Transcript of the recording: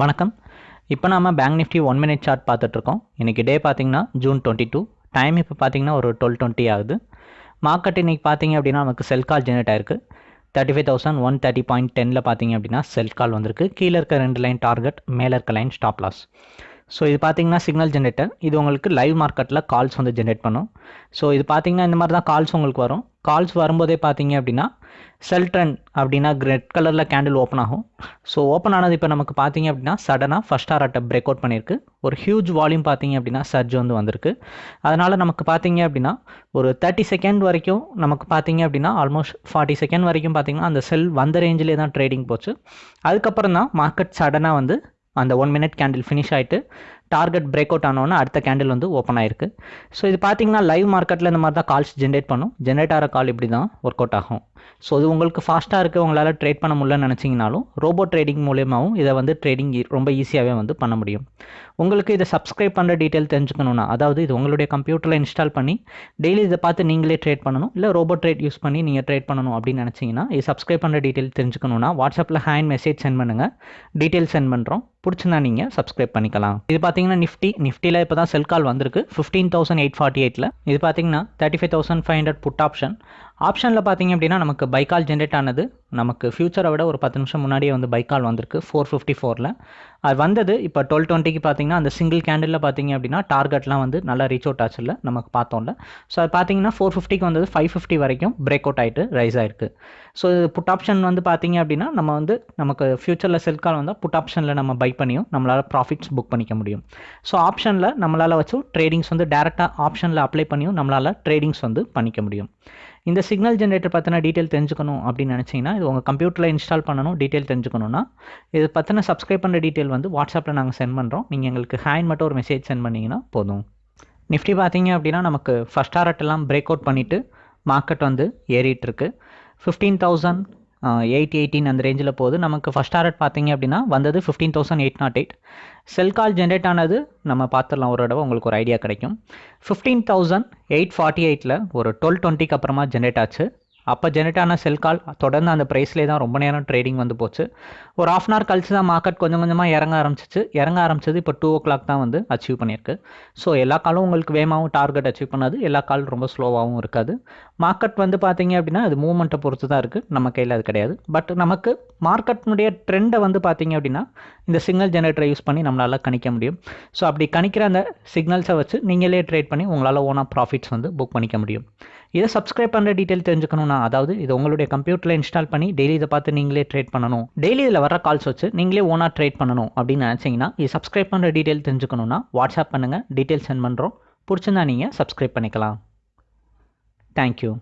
வணக்கம். இப்போ நாம bank nifty one minute chart பார்த்துட்ருக்கோம். இன்றைக்கி டே பார்த்தீங்கன்னா ஜூன் டுவெண்ட்டி டூ டைம் இப்போ பார்த்தீங்கன்னா ஒரு டுவெல் டுவெண்ட்டி ஆகுது. மார்க்கெட் இன்றைக்கி பார்த்தீங்க அப்படின்னா நமக்கு செல் கால் ஜெனரேட் ஆயிருக்கு. Thirty five thousand one thirty point டெனில் பார்த்தீங்க அப்படின்னா செல் கால் வந்திருக்கு. கீழே இருக்க ரெண்டு லைன் டார்கெட் மேலே இருக்க லைன் ஸ்டாப் லாஸ் ஸோ இது பார்த்தீங்கன்னா சிக்னல் ஜென்ரேட்டர் இது உங்களுக்கு லைவ் மார்க்கெட்டில் கால்ஸ் வந்து ஜென்ரேட் பண்ணும். ஸோ இது பார்த்தீங்கன்னா இந்த மாதிரி தான் கால்ஸ் உங்களுக்கு வரும். கால்ஸ் வரும்போதே பார்த்தீங்க அப்படின்னா செல் ட்ரெண்ட் அப்படின்னா ரெட் கலரில் கேண்டில் ஓப்பன் ஆகும். ஸோ ஓப்பன் ஆனது இப்போ நமக்கு பார்த்தீங்க அப்படின்னா சடனாக ஃபஸ்ட் ஆர்ட்டை பிரேக் அவுட் பண்ணியிருக்கு. ஒரு ஹியூஜ் வால்யூம் பார்த்தீங்க அப்படின்னா சர்ஜ் வந்து வந்திருக்கு. அதனால் நமக்கு பார்த்தீங்க அப்படின்னா ஒரு தேர்ட்டி செகண்ட் வரைக்கும் நமக்கு பார்த்தீங்க அப்படின்னா ஆல்மோஸ்ட் ஃபார்ட்டி செகண்ட் வரைக்கும் பார்த்தீங்கன்னா அந்த செல் வந்த ரேஞ்சிலே தான் ட்ரேடிங் போச்சு. அதுக்கப்புறம் தான் மார்க்கெட் சடனாக வந்து அந்த ஒன் மினிட் கேண்டில் ஃபினிஷ் ஆகிட்டு டார்கெட் பிரேக் அவுட் ஆனோன்னா அடுத்த கேண்டில் வந்து ஓப்பன் ஆயிருக்கு. ஸோ இது பார்த்தீங்கன்னா லைவ் மார்க்கெட்டில் இந்த மாதிரி தான் கால்ஸ் ஜென்ரேட் பண்ணும். ஜென்ரேட் ஆகிற கால் இப்படி தான் ஒர்க் அவுட் ஆகும். ஸோ இது உங்களுக்கு ஃபாஸ்ட்டாக இருக்குது உங்களால் ட்ரேட் பண்ண முடியலன்னு நினச்சிங்கனாலும் ரோபோ ட்ரேடிங் மூலியமாகவும் இதை வந்து ட்ரேடிங் ரொம்ப ஈஸியாகவே வந்து பண்ண முடியும். உங்களுக்கு இதை சப்ஸ்கிரைப் பண்ணுற டீட்டெயில் தெரிஞ்சுக்கணுன்னா அதாவது இது உங்களுடைய கம்ப்யூட்டரில் இன்ஸ்டால் பண்ணி டெய்லி இதை பார்த்து நீங்களே ட்ரேட் பண்ணணும் இல்லை ரோபோ ட்ரேட் யூஸ் பண்ணி நீங்கள் ட்ரேட் பண்ணணும் அப்படின்னு நினச்சிங்கன்னா இது சப்ஸ்கிரைப் பண்ணுற டீட்டெயில் தெரிஞ்சுக்கணுன்னா வாட்ஸ்அப்பில் ஹேண்ட் மெசேஜ் சென்ட் பண்ணுங்கள் டீட்டெயில் சென்ட் பண்ணுறோம் பிடிச்சிருந்தா நீங்கள் சப்ஸ்கிரைப் பண்ணிக்கலாம். இது பார்த்தீங்கன்னா நிஃப்டி நிஃப்டியில் இப்போ தான் செல் கால் வந்திருக்கு. ஃபிஃப்டீன் தௌசண்ட் எயிட் ஃபார்ட்டி எயிட்டில் இது பார்த்தீங்கன்னா thirty five thousand five hundred put option ஆப்ஷனில் பார்த்தீங்க அப்படின்னா நமக்கு பைக்கால் ஜென்ரேட் ஆனது. நமக்கு ஃபியூச்சரை விட ஒரு பத்து நிமிஷம் முன்னாடியே வந்து பைக்கால் வந்திருக்கு ஃபோர் ஃபிஃப்டி ஃபோரில் அது வந்தது இப்போ டுவெல் டுவெண்ட்டிக்கு பார்த்தீங்கன்னா அந்த சிங்கிள் கேண்டிலில் பார்த்தீங்க அப்படின்னா டார்கெட்லாம் வந்து நல்லா ரீச் அவுட் ஆச்சுல்ல நமக்கு பார்த்தோம்ல. ஸோ அது பார்த்தீங்கன்னா ஃபோர் ஃபிஃப்டிக்கு வந்தது ஃபைவ் ஃபிஃப்டி வரைக்கும் பிரேக் அவுட் ஆகிட்டு ரைஸ் ஆயிருக்கு. ஸோ இது புட் ஆப்ஷன் வந்து பார்த்தீங்க அப்படின்னா நம்ம வந்து நமக்கு ஃபியூச்சரில் செல் கால் வந்தால் புட் ஆப்ஷனில் நம்ம பை பண்ணியும் நம்மளால் ப்ராஃபிட்ஸ் புக் பண்ணிக்க முடியும். ஸோ ஆப்ஷனில் நம்மளால் வச்சு ட்ரேடிங்ஸ் வந்து டேரெக்டாக ஆப்ஷனில் அப்ளை பண்ணியும் நம்மளால் ட்ரேடிங்ஸ் வந்து பண்ணிக்க முடியும். இந்த சிக்னல் ஜென்ரேட்டர் பற்றின டீட்டெயில் தெரிஞ்சுக்கணும் அப்படின்னு நினச்சிங்கன்னா இது உங்கள் கம்ப்யூட்டரில் இன்ஸ்டால் பண்ணணும் டீட்டெயில் தெரிஞ்சுக்கணுன்னா இது பற்றின சப்ஸ்கிரைப் பண்ணுற டீட்டெயில் வந்து வாட்ஸ்அப்பில் நாங்கள் சென்ட் பண்ணுறோம் நீங்கள் எங்களுக்கு ஹேண்ட் மட்டும் ஒரு மெசேஜ் சென்ட் பண்ணிங்கன்னா போதும். நிஃப்டி பார்த்தீங்க அப்படின்னா நமக்கு ஃபஸ்ட் ஆர்ட்டெல்லாம் பிரேக் அவுட் பண்ணிவிட்டு மார்க்கெட் வந்து ஏறிட்டுருக்கு ஃபிஃப்டீன் தௌசண்ட் எயிட் எயிட்டீன் அந்த ரேஞ்சில் போகுது. நமக்கு ஃபஸ்ட் டாரட் பார்த்தீங்க அப்படின்னா வந்தது fifteen thousand eight naught eight sell call generate ஆனது நம்ம பார்த்துடலாம் ஒரு தடவை உங்களுக்கு ஒரு ஐடியா கிடைக்கும். ஃபிஃப்டீன் தௌசண்ட் எயிட் ஃபார்ட்டி எயிட்டில் ஒரு டுவெல் டுவெண்ட்டிக்கு அப்புறமா ஜென்ரேட் ஆச்சு. அப்போ ஜெனரேட் ஆன செல் கால் தொடர்ந்து அந்த ப்ரைஸ்லேயே தான் ரொம்ப நேரம் ட்ரேடிங் வந்து போச்சு. ஒரு ஆஃப் அன் ஹவர் கழிச்சு தான் மார்க்கெட் கொஞ்சம் கொஞ்சமாக இறங்க ஆரம்பிச்சிச்சு. இறங்க ஆரம்பிச்சது இப்போ டூ ஓ கிளாக் தான் வந்து அச்சீவ் பண்ணியிருக்கு. ஸோ எல்லா காலும் உங்களுக்கு வேகமாகவும் டார்கெட் அச்சீவ் பண்ணாது. எல்லா கால் ரொம்ப ஸ்லோவாகவும் இருக்காது. மார்க்கெட் வந்து பார்த்தீங்க அப்படின்னா அது மூவ்மெண்ட்டை பொறுத்து தான் இருக்குது நம்ம கையில் அது கிடையாது. பட் நமக்கு மார்க்கெட்னுடைய ட்ரெண்டை வந்து பார்த்தீங்க அப்படின்னா இந்த சிக்னல் ஜெனரேட்டரை யூஸ் பண்ணி நம்மளால் கணிக்க முடியும். ஸோ அப்படி கணிக்கிற அந்த சிக்னல்ஸை வச்சு நீங்களே ட்ரேட் பண்ணி உங்களால் ஓனாக ப்ராஃபிட்ஸ் வந்து புக் பண்ணிக்க முடியும். இதை சப்ஸ்கிரைப் பண்ணுற டீட்டெயில் தெரிஞ்சுக்கணும்னா அதாவது இது உங்களுடைய கம்ப்யூட்டரில் இன்ஸ்டால் பண்ணி டெய்லி இதை பார்த்து நீங்களே ட்ரேட் பண்ணணும். டெய்லி இதில் வர கால்ஸ் வச்சு நீங்களே ஓனாக ட்ரேட் பண்ணணும் அப்படின்னு நினச்சிங்கன்னா இது சப்ஸ்கிரைப் பண்ணுற டீட்டெயில் தெரிஞ்சுக்கணும்னா வாட்ஸ்அப் பண்ணுங்கள் டீட்டெயில் சென்ட் பண்ணுறோம் பிடிச்சிருந்தா நீங்கள் சப்ஸ்கிரைப் பண்ணிக்கலாம். தேங்க்யூ